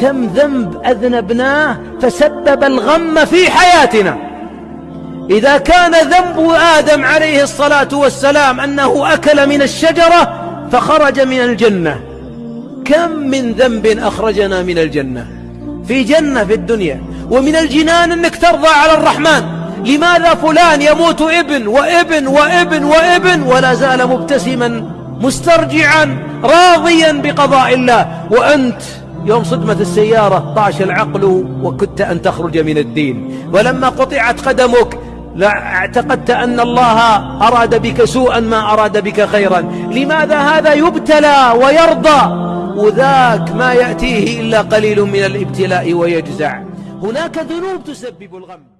كم ذنب أذنبناه فسبب الغم في حياتنا. إذا كان ذنب آدم عليه الصلاة والسلام أنه أكل من الشجرة فخرج من الجنة. كم من ذنب أخرجنا من الجنة؟ في جنة في الدنيا. ومن الجنان أنك ترضى على الرحمن. لماذا فلان يموت ابن وابن وابن وابن ولا زال مبتسما مسترجعا راضيا بقضاء الله؟ وأنت يوم صدمة السيارة طاش العقل وكدت أن تخرج من الدين. ولما قطعت قدمك اعتقدت أن الله أراد بك سوءا ما أراد بك خيرا. لماذا هذا يبتلى ويرضى؟ وذاك ما يأتيه إلا قليل من الابتلاء ويجزع. هناك ذنوب تسبب الغم.